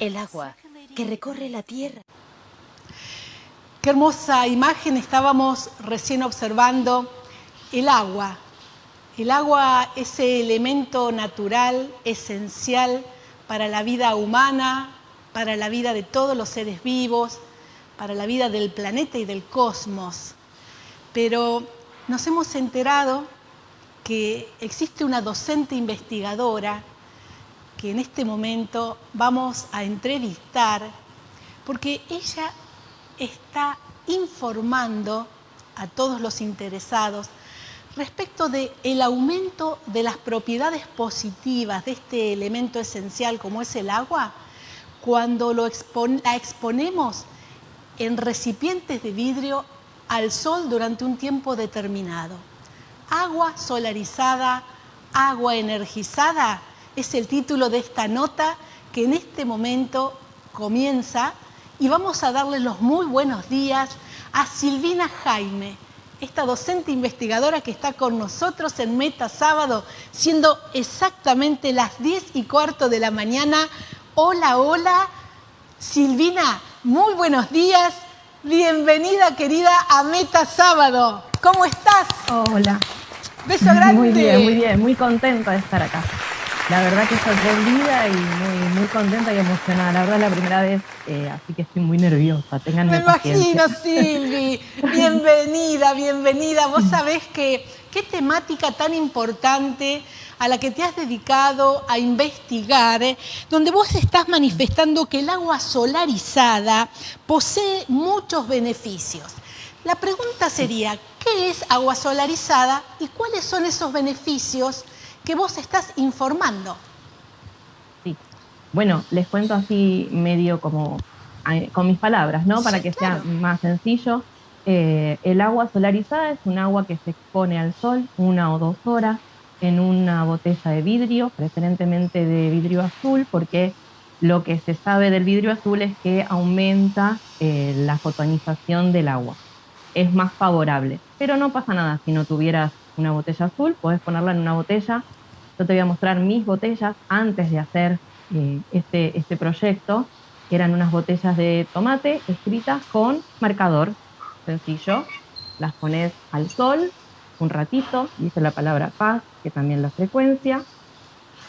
El agua que recorre la tierra. Qué hermosa imagen estábamos recién observando. El agua. El agua, ese elemento natural, esencial para la vida humana, para la vida de todos los seres vivos, para la vida del planeta y del cosmos. Pero nos hemos enterado que existe una docente investigadora que en este momento vamos a entrevistar porque ella está informando a todos los interesados respecto del el aumento de las propiedades positivas de este elemento esencial como es el agua cuando lo la exponemos en recipientes de vidrio al sol durante un tiempo determinado. Agua solarizada, agua energizada es el título de esta nota que en este momento comienza y vamos a darle los muy buenos días a Silvina Jaime, esta docente investigadora que está con nosotros en Meta Sábado, siendo exactamente las 10 y cuarto de la mañana. Hola, hola. Silvina, muy buenos días. Bienvenida, querida, a Meta Sábado. ¿Cómo estás? Hola. Beso grande. Muy bien, muy bien. Muy contenta de estar acá la verdad que sorprendida y muy, muy contenta y emocionada. La verdad es la primera vez, eh, así que estoy muy nerviosa. Tengan Me imagino, Silvi. Bienvenida, bienvenida. Vos sabés que qué temática tan importante a la que te has dedicado a investigar, eh, donde vos estás manifestando que el agua solarizada posee muchos beneficios. La pregunta sería, ¿qué es agua solarizada y cuáles son esos beneficios que vos estás informando. Sí. Bueno, les cuento así medio como con mis palabras, ¿no? Para que sea más sencillo. Eh, el agua solarizada es un agua que se expone al sol una o dos horas en una botella de vidrio, preferentemente de vidrio azul, porque lo que se sabe del vidrio azul es que aumenta eh, la fotonización del agua. Es más favorable, pero no pasa nada si no tuvieras una botella azul, puedes ponerla en una botella. Yo te voy a mostrar mis botellas antes de hacer eh, este, este proyecto, que eran unas botellas de tomate escritas con marcador sencillo. Las pones al sol un ratito, dice la palabra paz, que también la frecuencia,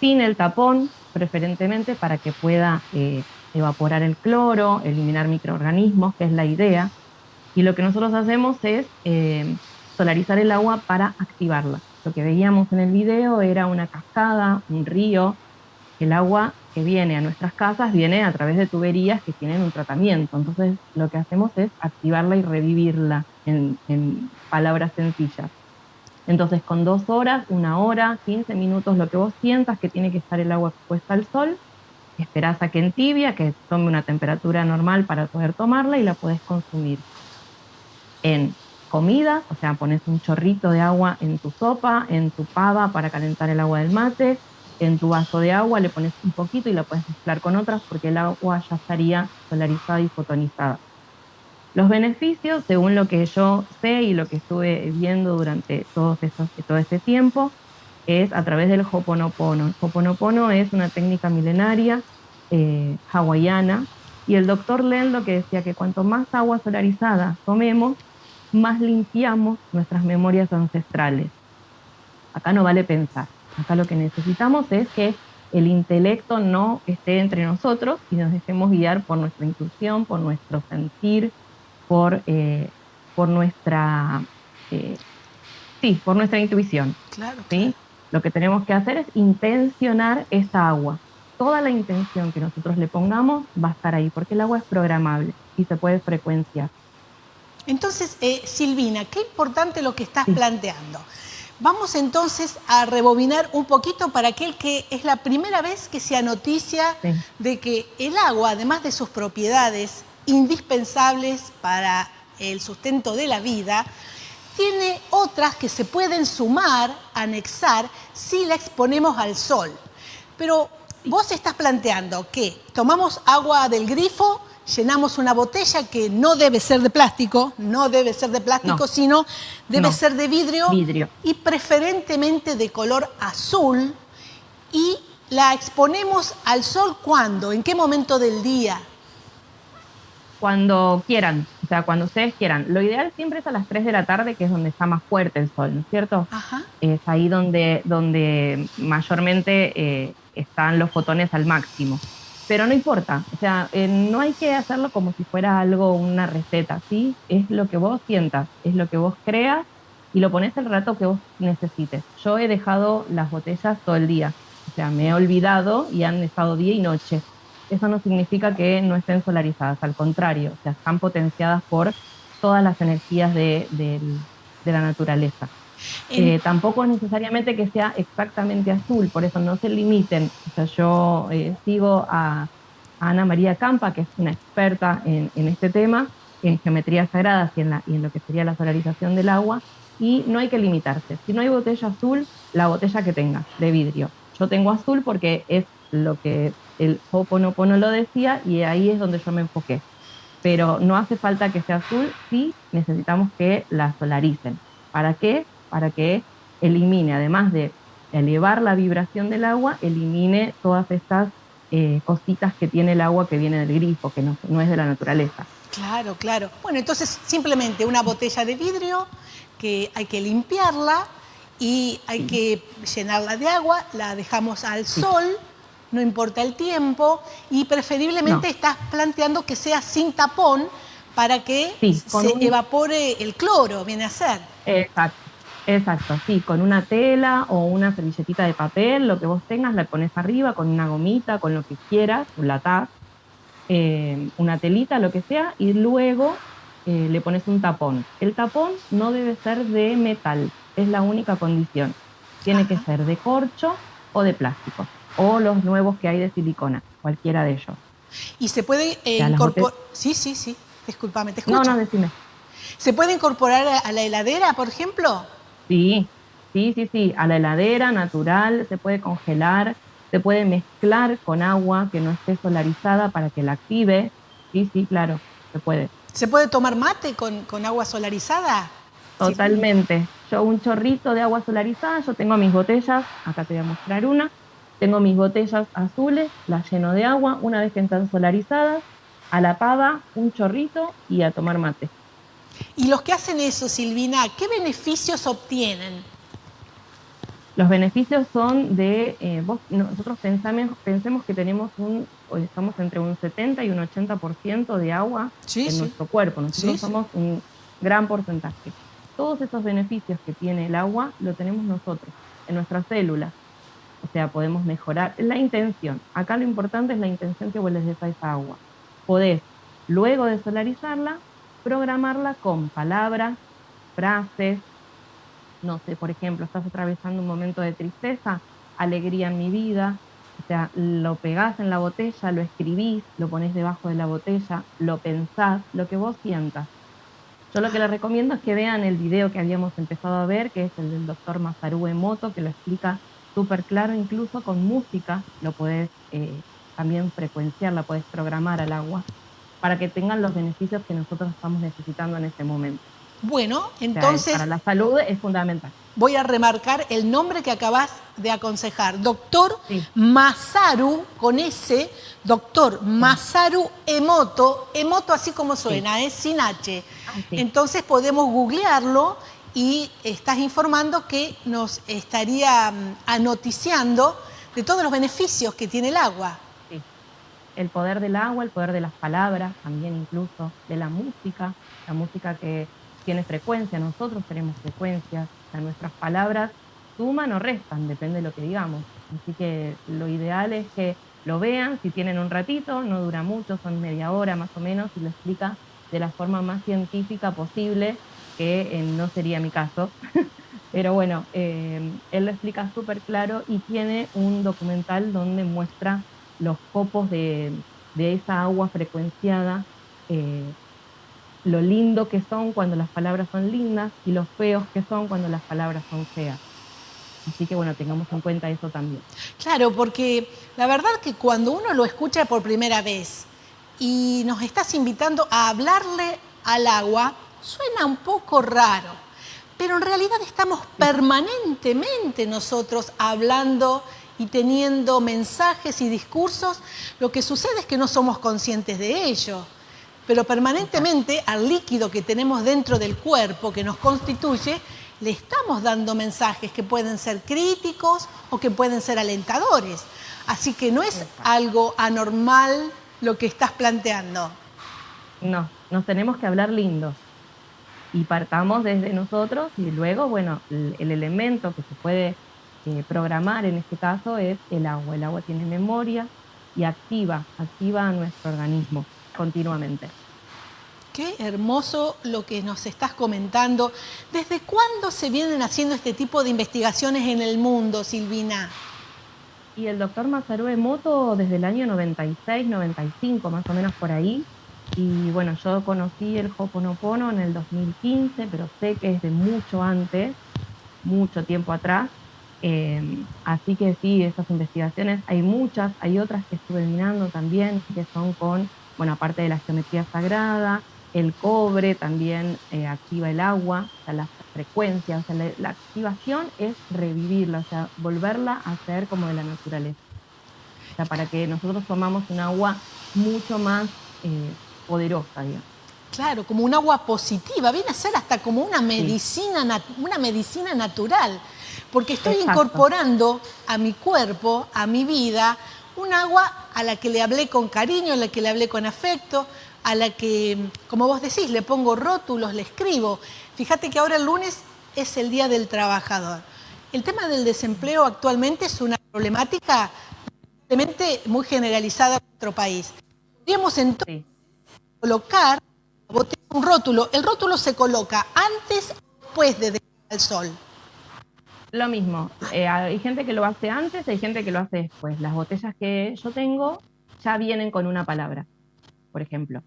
sin el tapón, preferentemente para que pueda eh, evaporar el cloro, eliminar microorganismos, que es la idea. Y lo que nosotros hacemos es eh, solarizar el agua para activarla. Lo que veíamos en el video era una cascada, un río. El agua que viene a nuestras casas viene a través de tuberías que tienen un tratamiento. Entonces lo que hacemos es activarla y revivirla en, palabras sencillas. Entonces con dos horas, una hora, 15 minutos, lo que vos sientas que tiene que estar el agua expuesta al sol, esperás a que entibia, que tome una temperatura normal para poder tomarla y la podés consumir en comida, o sea, pones un chorrito de agua en tu sopa, en tu pava para calentar el agua del mate, en tu vaso de agua le pones un poquito y la puedes mezclar con otras porque el agua ya estaría solarizada y fotonizada. Los beneficios, según lo que yo sé y lo que estuve viendo durante todo, todo este tiempo, es a través del Hoponopono. El Hoponopono es una técnica milenaria eh, hawaiana y el doctor Len lo que decía que cuanto más agua solarizada tomemos, más limpiamos nuestras memorias ancestrales. Acá no vale pensar, acá lo que necesitamos es que el intelecto no esté entre nosotros y nos dejemos guiar por nuestra intuición, por nuestro sentir, por, eh, por nuestra eh, sí, por nuestra intuición. Claro, ¿sí? Lo que tenemos que hacer es intencionar esa agua. Toda la intención que nosotros le pongamos va a estar ahí, porque el agua es programable y se puede frecuenciar. Entonces, eh, Silvina, qué importante lo que estás planteando. Vamos entonces a rebobinar un poquito para aquel que es la primera vez que se noticia de que el agua, además de sus propiedades indispensables para el sustento de la vida, tiene otras que se pueden sumar, anexar, si la exponemos al sol. Pero vos estás planteando que tomamos agua del grifo, llenamos una botella que no debe ser de plástico, no debe ser de plástico, sino debe ser de vidrio, vidrio, y preferentemente de color azul y la exponemos al sol cuándo? ¿En qué momento del día? Cuando quieran, o sea, cuando ustedes quieran. Lo ideal siempre es a las 3 de la tarde, que es donde está más fuerte el sol, ¿no es cierto? Ajá. Es ahí donde, donde mayormente eh, están los fotones al máximo. Pero no importa, o sea, eh, no hay que hacerlo como si fuera algo, una receta, ¿sí? Es lo que vos sientas, es lo que vos creas y lo pones el rato que vos necesites. Yo he dejado las botellas todo el día, o sea, me he olvidado y han estado día y noche. Eso no significa que no estén solarizadas, al contrario, o sea, están potenciadas por todas las energías de, la naturaleza. Eh, tampoco es necesariamente que sea exactamente azul, por eso no se limiten. O sea, yo eh, sigo a, Ana María Campa, que es una experta en, este tema, en geometrías sagradas y en, lo que sería la solarización del agua, y no hay que limitarse. Si no hay botella azul, la botella que tengas, de vidrio. Yo tengo azul porque es lo que el Ho'oponopono lo decía y ahí es donde yo me enfoqué. Pero no hace falta que sea azul, sí necesitamos que la solaricen. ¿Para qué? Para que elimine, además de elevar la vibración del agua, elimine todas estas eh, cositas que tiene el agua que viene del grifo, que no, no es de la naturaleza. Claro, claro. Bueno, entonces simplemente una botella de vidrio que hay que limpiarla y hay que llenarla de agua, la dejamos al sol, no importa el tiempo, y preferiblemente No. estás planteando que sea sin tapón para que Sí, se un- evapore el cloro, viene a ser. Exacto, exacto, sí, con una tela o una servilletita de papel, lo que vos tengas, la pones arriba con una gomita, con lo que quieras, un lataz, eh, una telita, lo que sea, y luego eh, le pones un tapón. El tapón no debe ser de metal, es la única condición. Tiene que ser de corcho o de plástico, o los nuevos que hay de silicona, cualquiera de ellos. Y se puede eh, incorporar... Sí, sí, sí, discúlpame, te escucho. No, no, decime. ¿Se puede incorporar a la heladera, por ejemplo? Sí, sí, sí, sí, a la heladera natural, se puede congelar, se puede mezclar con agua que no esté solarizada para que la active. Sí, sí, claro, se puede. ¿Se puede tomar mate con, con agua solarizada? Totalmente. Yo un chorrito de agua solarizada, yo tengo mis botellas, acá te voy a mostrar una, tengo mis botellas azules, las lleno de agua, una vez que están solarizadas, a la pava, un chorrito y a tomar mate. Y los que hacen eso, Silvina, ¿qué beneficios obtienen? Los beneficios son de, eh, vos, nosotros pensamos, pensemos que tenemos un, o estamos entre un 70 y un 80% de agua Sí, en sí. nuestro cuerpo. Nosotros sí. somos un gran porcentaje. Todos esos beneficios que tiene el agua lo tenemos nosotros, en nuestras células. O sea, podemos mejorar la intención. Acá lo importante es la intención que vos les des a esa agua. Podés, luego de solarizarla, programarla con palabras, frases, no sé, por ejemplo, estás atravesando un momento de tristeza, alegría en mi vida, o sea, lo pegás en la botella, lo escribís, lo pones debajo de la botella, lo pensás, lo que vos sientas. Yo lo que les recomiendo es que vean el video que habíamos empezado a ver, que es el del doctor Masaru Emoto, que lo explica súper claro, incluso con música, lo podés eh, también frecuenciar, la podés programar al agua, para que tengan los beneficios que nosotros estamos necesitando en este momento. Bueno, O sea, entonces para la salud es fundamental. voy a remarcar el nombre que acabas de aconsejar. Doctor Sí. Masaru, con S, doctor Masaru Emoto, Emoto así como suena, es sin H. Ah. Entonces podemos googlearlo y estás informando que nos estaría mm, anoticiando de todos los beneficios que tiene el agua. El poder del agua, el poder de las palabras, también incluso de la música, la música que tiene frecuencia, nosotros tenemos frecuencias, o sea, nuestras palabras suman o restan, depende de lo que digamos. Así que lo ideal es que lo vean, si tienen un ratito, no dura mucho, son media hora más o menos, y lo explica de la forma más científica posible, que eh, no sería mi caso. Pero bueno, eh, él lo explica súper claro y tiene un documental donde muestra los copos de, de esa agua frecuenciada, eh, lo lindo que son cuando las palabras son lindas y los feos que son cuando las palabras son feas. Así que bueno, tengamos en cuenta eso también. Claro, porque la verdad que cuando uno lo escucha por primera vez y nos estás invitando a hablarle al agua, suena un poco raro, pero en realidad estamos permanentemente nosotros hablando y teniendo mensajes y discursos, lo que sucede es que no somos conscientes de ello. Pero permanentemente al líquido que tenemos dentro del cuerpo, que nos constituye, le estamos dando mensajes que pueden ser críticos o que pueden ser alentadores. Así que no es algo anormal lo que estás planteando. No, nos tenemos que hablar lindo. Y partamos desde nosotros y luego, bueno, el, elemento que se puede eh, programar en este caso es el agua. El agua tiene memoria y activa, activa a nuestro organismo continuamente. Qué hermoso lo que nos estás comentando. ¿Desde cuándo se vienen haciendo este tipo de investigaciones en el mundo, Silvina? Y el doctor Masaru Emoto desde el año 96, 95, más o menos por ahí. Y bueno, yo conocí el Hoponopono en el 2015, pero sé que es de mucho antes, mucho tiempo atrás. Eh, así que sí, esas investigaciones, hay muchas, hay otras que estuve mirando también, que son con, bueno, aparte de la geometría sagrada, el cobre también eh, activa el agua, o sea, las frecuencias, o sea, la, activación es revivirla, o sea, volverla a ser como de la naturaleza. O sea, para que nosotros tomamos un agua mucho más eh, poderosa, digamos. Claro, como un agua positiva, viene a ser hasta como una medicina, una medicina natural, porque estoy incorporando a mi cuerpo, a mi vida, un agua a la que le hablé con cariño, a la que le hablé con afecto, a la que, como vos decís, le pongo rótulos, le escribo. Fíjate que ahora el lunes es el Día del Trabajador. El tema del desempleo actualmente es una problemática muy generalizada en nuestro país. Podríamos entonces colocar un rótulo. El rótulo se coloca antes o después de dejar al sol. Lo mismo, eh, hay gente que lo hace antes, hay gente que lo hace después. Las botellas que yo tengo ya vienen con una palabra, por ejemplo.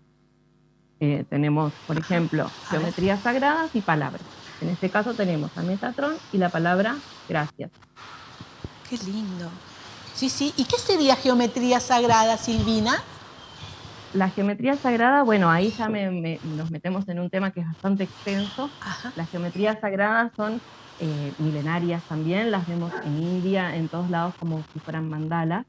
Eh, tenemos, por ejemplo, geometrías sagradas y palabras. En este caso tenemos a Metatron y la palabra gracias. Qué lindo. Sí, sí. ¿Y qué sería geometría sagrada, Silvina? La geometría sagrada, bueno, ahí ya nos metemos en un tema que es bastante extenso. Las geometrías sagradas son eh, milenarias también, las vemos en India, en todos lados como si fueran mandalas.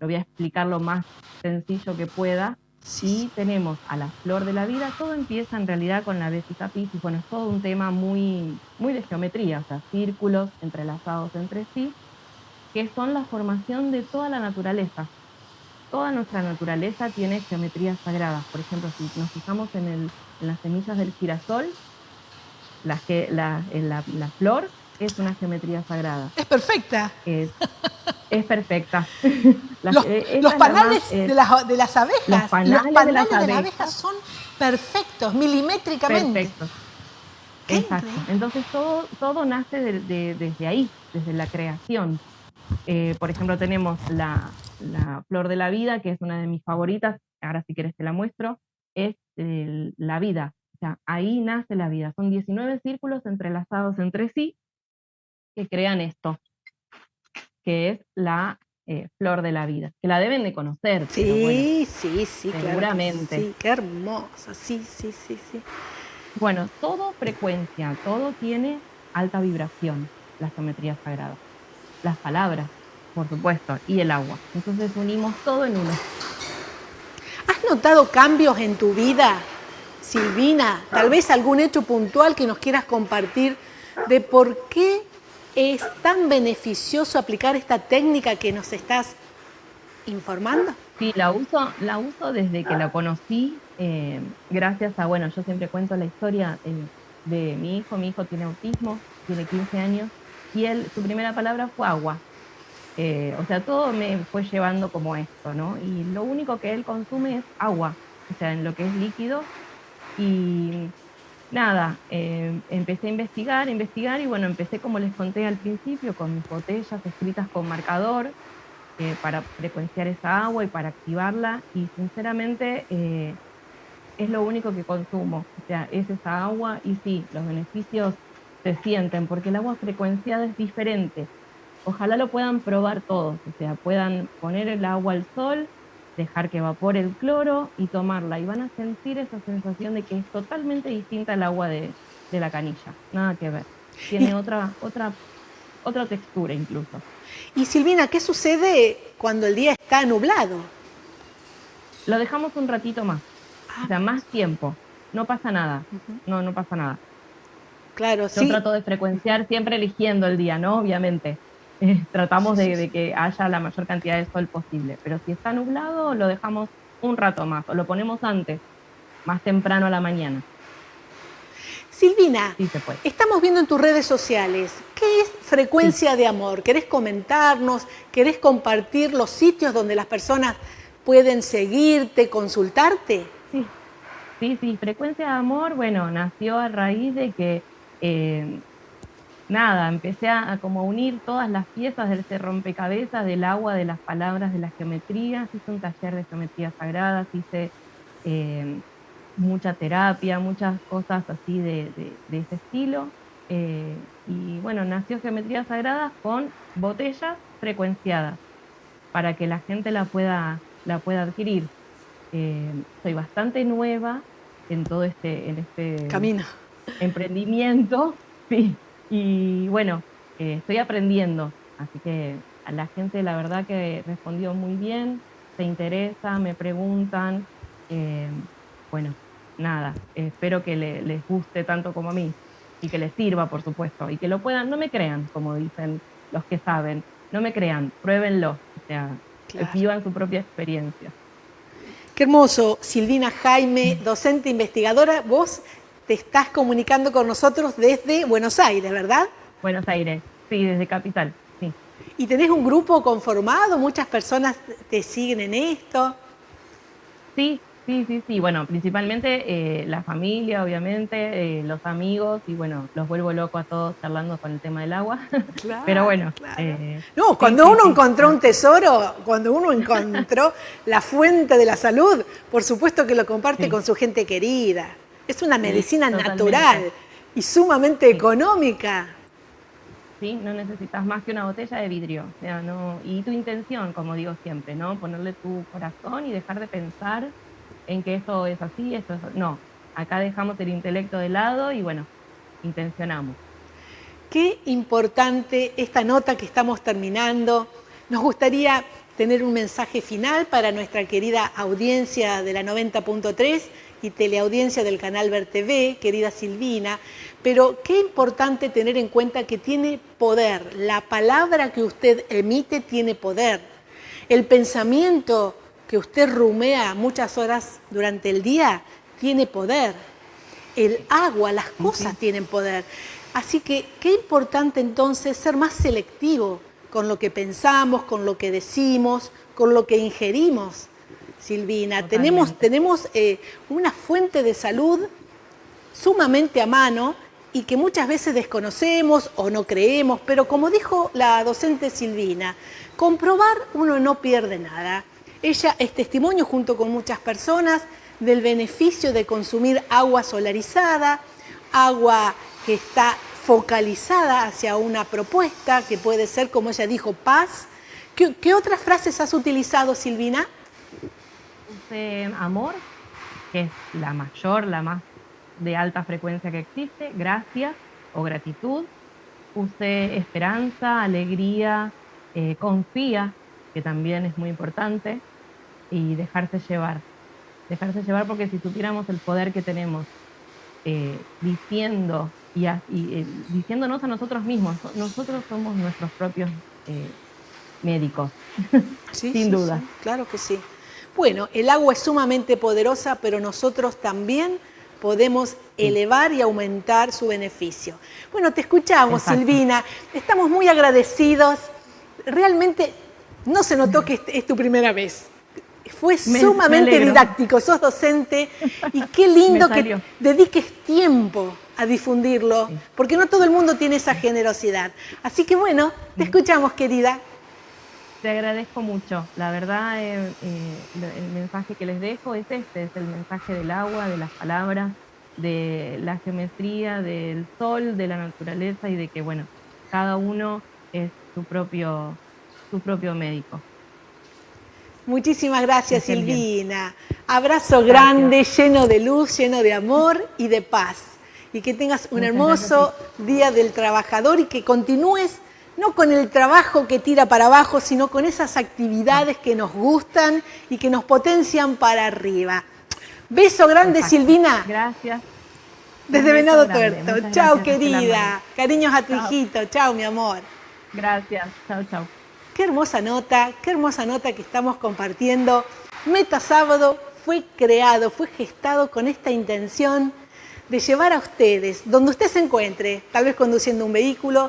Lo voy a explicar lo más sencillo que pueda. Sí tenemos a la flor de la vida, todo empieza en realidad con la Vesica Piscis, bueno, es todo un tema muy, muy de geometría, o sea, círculos entrelazados entre sí, que son la formación de toda la naturaleza. Toda nuestra naturaleza tiene geometrías sagradas. Por ejemplo, si nos fijamos en, el, en las semillas del girasol, la, la, la flor es una geometría sagrada. Es perfecta. Es, es perfecta. los, eh, panales de, las, de, las, abejas, los panales, de, las, abejas. son perfectos, milimétricamente. Perfectos. Exacto. Entonces todo, todo nace desde ahí, desde la creación. Eh, por ejemplo, tenemos la, la, flor de la vida, que es una de mis favoritas, ahora si quieres te la muestro, es la vida. Sea, ahí nace la vida. Son 19 círculos entrelazados entre sí que crean esto, que es la eh, flor de la vida, que la deben de conocer. Sí, sí, sí, seguramente. sí, qué hermosa, sí, sí, sí, sí. Bueno, todo frecuencia, todo tiene alta vibración, la geometría sagrada. Las palabras, por supuesto, y el agua. Entonces unimos todo en uno. ¿Has notado cambios en tu vida, Silvina? Tal vez algún hecho puntual que nos quieras compartir de por qué ¿Es tan beneficioso aplicar esta técnica que nos estás informando? Sí, la uso, la uso desde que la conocí, eh, gracias a, bueno, yo siempre cuento la historia eh, de mi hijo, mi hijo tiene autismo, tiene 15 años, y él, su primera palabra fue agua. Eh, o sea, todo me fue llevando como esto, ¿no? Y lo único que él consume es agua, o sea, en lo que es líquido. Y nada, eh, empecé a investigar, investigar y bueno, empecé como les conté al principio con mis botellas escritas con marcador eh, para frecuenciar esa agua y para activarla y sinceramente eh, es lo único que consumo, o sea, es esa agua y sí, los beneficios se sienten porque el agua frecuenciada es diferente. Ojalá lo puedan probar todos, o sea, puedan poner el agua al sol, dejar que evapore el cloro y tomarla. Y van a sentir esa sensación de que es totalmente distinta al agua de, la canilla. Nada que ver. Tiene otra, otra otra textura incluso. Y Silvina, ¿qué sucede cuando el día está nublado? Lo dejamos un ratito más, o sea, más tiempo. No pasa nada, no, no pasa nada. Claro, Yo trato de frecuenciar siempre eligiendo el día, ¿no? Obviamente. Eh, tratamos de, que haya la mayor cantidad de sol posible. Pero si está nublado, lo dejamos un rato más o lo ponemos antes, más temprano a la mañana. Silvina, estamos viendo en tus redes sociales, ¿qué es frecuencia de amor? ¿Querés comentarnos? ¿Querés compartir los sitios donde las personas pueden seguirte, consultarte? Sí, sí, sí. Frecuencia de amor, bueno, nació a raíz de que eh, nada, empecé a, como unir todas las piezas de ese rompecabezas del agua, de las palabras, de las geometrías. Hice un taller de geometrías sagradas, hice eh, mucha terapia, muchas cosas así de, ese estilo. Eh, y bueno, nació Geometrías Sagradas con botellas frecuenciadas para que la gente la pueda, la pueda adquirir. Eh, soy bastante nueva en todo este, en este camino emprendimiento, sí, y bueno, eh, estoy aprendiendo, así que a la gente la verdad que respondió muy bien, se interesa, me preguntan, eh, bueno, nada, espero que les guste tanto como a mí y que les sirva, por supuesto, y que lo puedan, no me crean, como dicen los que saben, no me crean, pruébenlo, o sea, vivan su propia experiencia. Qué hermoso, Silvina Jaime, docente investigadora, vos te estás comunicando con nosotros desde Buenos Aires, ¿verdad? Buenos Aires, sí, desde Capital, sí. ¿Y tenés un grupo conformado? ¿Muchas personas te siguen en esto? Sí, sí, sí, sí. Bueno, principalmente eh, la familia, obviamente, eh, los amigos, y bueno, los vuelvo loco a todos charlando con el tema del agua. Claro, Pero bueno. Eh, no, cuando uno encontró un tesoro, cuando uno encontró la fuente de la salud, por supuesto que lo comparte con su gente querida. Es una medicina natural y sumamente económica. Sí, no necesitas más que una botella de vidrio. sea, no, y tu intención, como digo siempre, ¿no? Ponerle tu corazón y dejar de pensar en que esto es así, esto es... No, acá dejamos el intelecto de lado y bueno, intencionamos. Qué importante esta nota que estamos terminando. Nos gustaría tener un mensaje final para nuestra querida audiencia de la 90.3 y teleaudiencia del canal Ver TV, querida Silvina, pero qué importante tener en cuenta que tiene poder, la palabra que usted emite tiene poder, el pensamiento que usted rumea muchas horas durante el día tiene poder, el agua, las cosas tienen poder. Así que qué importante entonces ser más selectivo con lo que pensamos, con lo que decimos, con lo que ingerimos Silvina. Tenemos, tenemos eh, una fuente de salud sumamente a mano y que muchas veces desconocemos o no creemos, pero como dijo la docente Silvina, comprobar uno no pierde nada. Ella es testimonio junto con muchas personas del beneficio de consumir agua solarizada, agua que está focalizada hacia una propuesta que puede ser, como ella dijo, paz. qué otras frases has utilizado, Silvina? amor, que es la mayor, la más de alta frecuencia que existe, gracias o gratitud. Use esperanza, alegría, eh, confía, que también es muy importante, y dejarse llevar. Dejarse llevar porque si tuviéramos el poder que tenemos eh, diciendo y, eh, diciéndonos a nosotros mismos, nosotros somos nuestros propios médicos, sin duda. claro que sí. Bueno, el agua es sumamente poderosa, pero nosotros también podemos elevar y aumentar su beneficio. Bueno, te escuchamos, Silvina. Estamos muy agradecidos. Realmente no se notó que es tu primera vez. Fue sumamente didáctico, sos docente y qué lindo que dediques tiempo a difundirlo, porque no todo el mundo tiene esa generosidad. Así que bueno, te escuchamos, querida. Te agradezco mucho. La verdad, eh, eh, el mensaje que les dejo es este, es el mensaje del agua, de las palabras, de la geometría, del sol, de la naturaleza y de que, bueno, cada uno es su propio, su propio médico. Muchísimas gracias, Silvina. Abrazo grande, lleno de luz, lleno de amor y de paz. Y que tengas un hermoso Día del Trabajador y que continúes no con el trabajo que tira para abajo, sino con esas actividades que nos gustan y que nos potencian para arriba. Beso grande, Silvina. Gracias. Desde Venado Tuerto. Chao, querida. Cariños a tu hijito. Chao, mi amor. Gracias. Chao, chao. Qué hermosa nota, qué hermosa nota que estamos compartiendo. Meta Sábado fue creado, fue gestado con esta intención de llevar a ustedes, donde usted se encuentre, tal vez conduciendo un vehículo,